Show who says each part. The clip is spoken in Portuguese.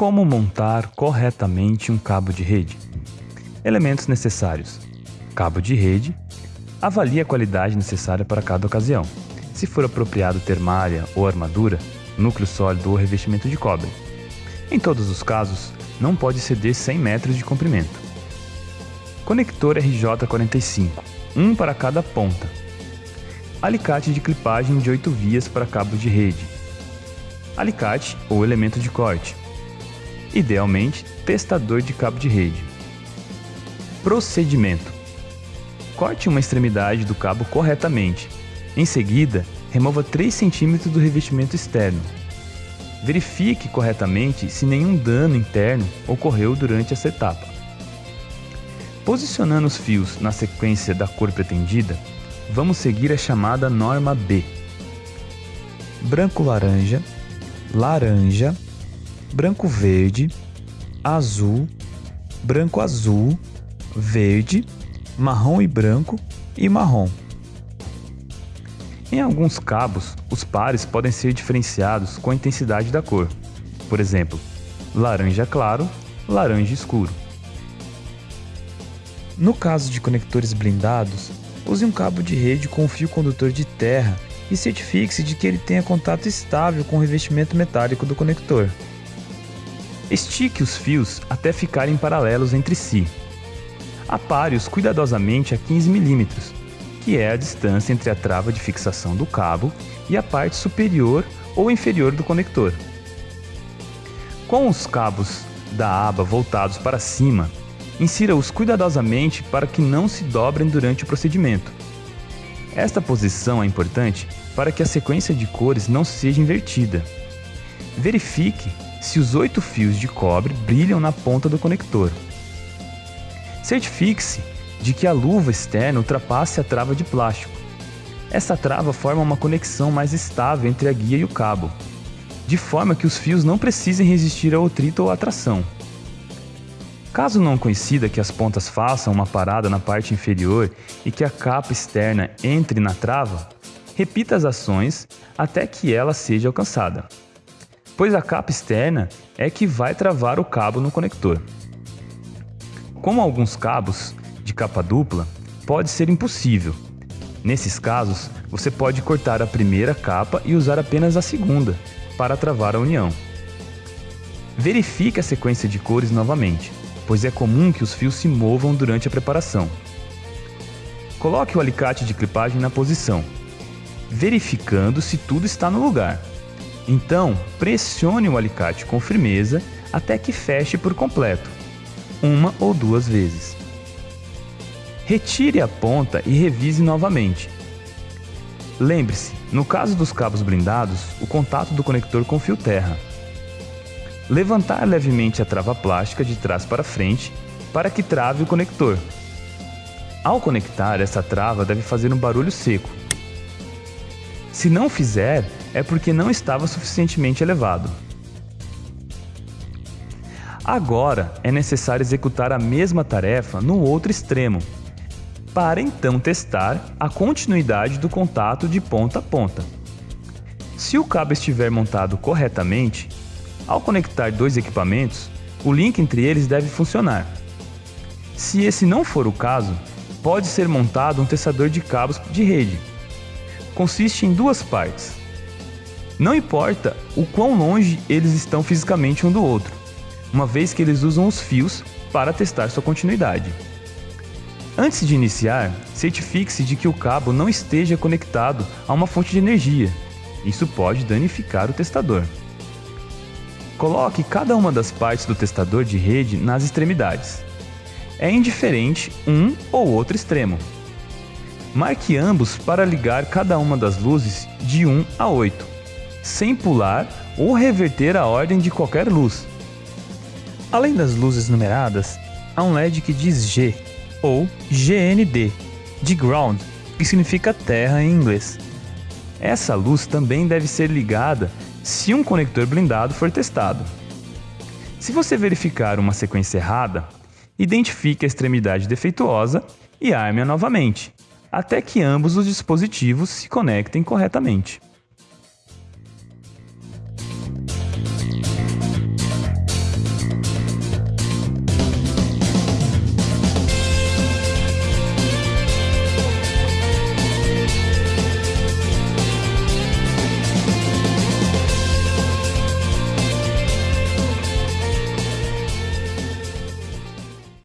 Speaker 1: Como montar corretamente um cabo de rede? Elementos necessários: cabo de rede. Avalie a qualidade necessária para cada ocasião. Se for apropriado ter malha ou armadura, núcleo sólido ou revestimento de cobre. Em todos os casos, não pode exceder 100 metros de comprimento. Conector RJ45, um para cada ponta. Alicate de clipagem de 8 vias para cabo de rede. Alicate ou elemento de corte. Idealmente, testador de cabo de rede. Procedimento: Corte uma extremidade do cabo corretamente. Em seguida, remova 3 cm do revestimento externo. Verifique corretamente se nenhum dano interno ocorreu durante essa etapa. Posicionando os fios na sequência da cor pretendida, vamos seguir a chamada norma B. Branco-laranja, laranja, branco-verde, azul, branco-azul, verde, marrom e branco e marrom. Em alguns cabos, os pares podem ser diferenciados com a intensidade da cor. Por exemplo, laranja claro, laranja escuro. No caso de conectores blindados, use um cabo de rede com fio condutor de terra e certifique-se de que ele tenha contato estável com o revestimento metálico do conector. Estique os fios até ficarem paralelos entre si. Apare-os cuidadosamente a 15 mm que é a distância entre a trava de fixação do cabo e a parte superior ou inferior do conector. Com os cabos da aba voltados para cima, insira-os cuidadosamente para que não se dobrem durante o procedimento. Esta posição é importante para que a sequência de cores não seja invertida. Verifique se os oito fios de cobre brilham na ponta do conector. Certifique-se de que a luva externa ultrapasse a trava de plástico. Essa trava forma uma conexão mais estável entre a guia e o cabo, de forma que os fios não precisem resistir ao atrito ou atração. Caso não coincida que as pontas façam uma parada na parte inferior e que a capa externa entre na trava, repita as ações até que ela seja alcançada, pois a capa externa é que vai travar o cabo no conector. Como alguns cabos de capa dupla, pode ser impossível. Nesses casos, você pode cortar a primeira capa e usar apenas a segunda para travar a união. Verifique a sequência de cores novamente, pois é comum que os fios se movam durante a preparação. Coloque o alicate de clipagem na posição, verificando se tudo está no lugar. Então, pressione o alicate com firmeza até que feche por completo, uma ou duas vezes. Retire a ponta e revise novamente. Lembre-se, no caso dos cabos blindados, o contato do conector com fio terra. Levantar levemente a trava plástica de trás para frente para que trave o conector. Ao conectar, essa trava deve fazer um barulho seco. Se não fizer, é porque não estava suficientemente elevado. Agora é necessário executar a mesma tarefa no outro extremo, para então testar a continuidade do contato de ponta a ponta. Se o cabo estiver montado corretamente, ao conectar dois equipamentos, o link entre eles deve funcionar. Se esse não for o caso, pode ser montado um testador de cabos de rede. Consiste em duas partes. Não importa o quão longe eles estão fisicamente um do outro, uma vez que eles usam os fios para testar sua continuidade. Antes de iniciar, certifique-se de que o cabo não esteja conectado a uma fonte de energia. Isso pode danificar o testador. Coloque cada uma das partes do testador de rede nas extremidades. É indiferente um ou outro extremo. Marque ambos para ligar cada uma das luzes de 1 a 8, sem pular ou reverter a ordem de qualquer luz. Além das luzes numeradas, há um LED que diz G ou GND, de ground, que significa terra em inglês. Essa luz também deve ser ligada se um conector blindado for testado. Se você verificar uma sequência errada, identifique a extremidade defeituosa e arme-a novamente, até que ambos os dispositivos se conectem corretamente.